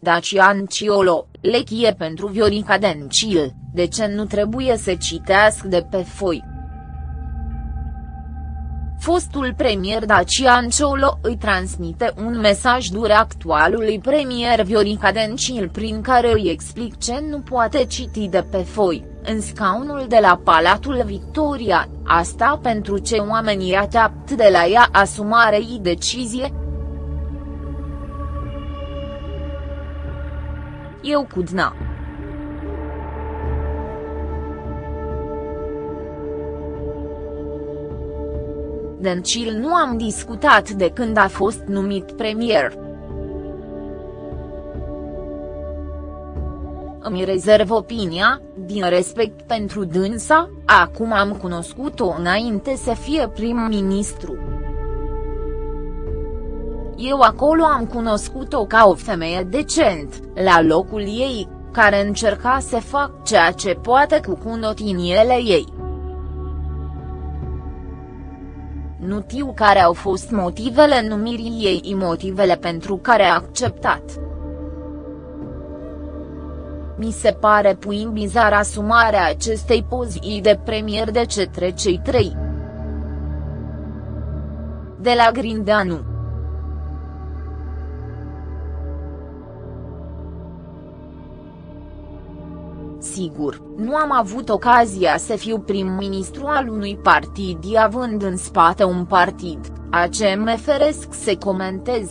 Dacian Ciolo, lechie pentru Viorica Dencil, de ce nu trebuie să citească de pe foi. Fostul premier Dacian Ciolo îi transmite un mesaj dur actualului premier Viorica Dencil prin care îi explic ce nu poate citi de pe foi, în scaunul de la Palatul Victoria, asta pentru ce oamenii așteaptă de la ea asumarei decizie, Eu cu Dna. Dencil nu am discutat de când a fost numit premier. Îmi rezerv opinia, din respect pentru dânsa, acum am cunoscut-o înainte să fie prim-ministru. Eu acolo am cunoscut-o ca o femeie decent, la locul ei, care încerca să fac ceea ce poate cu cunotiniele ei. Nu știu care au fost motivele numirii ei motivele pentru care a acceptat. Mi se pare puin bizar asumarea acestei pozii de premier de cetre cei trei. De la Grindeanu. Sigur, nu am avut ocazia să fiu prim-ministru al unui partid având în spate un partid, a ce mă feresc să comentez.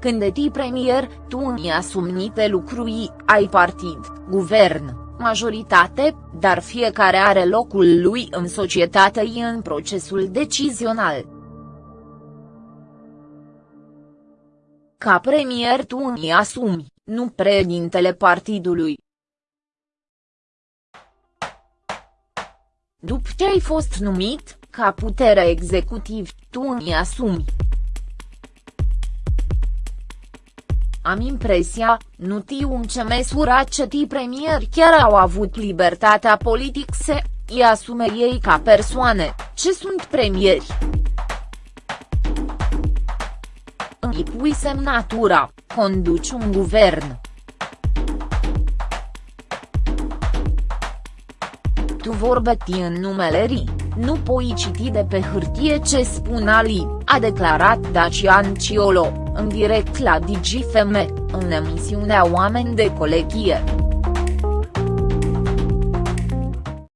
Când eti premier, tu îmi asumi niște lucruri, ai partid, guvern, majoritate, dar fiecare are locul lui în societate și în procesul decizional. Ca premier tu îmi asumi, nu președintele partidului. După ce ai fost numit, ca putere executiv, tu îmi asumi. Am impresia, nu tiu în ce măsură cei premieri chiar au avut libertatea politică să îi asume ei ca persoane, ce sunt premieri. Îi pui semnatura, conduci un guvern. Tu vorbeti în numele RI, nu poți citi de pe hârtie ce spun Ali, a declarat Dacian Ciolo, în direct la DigiFM, în emisiunea Oameni de Colegie.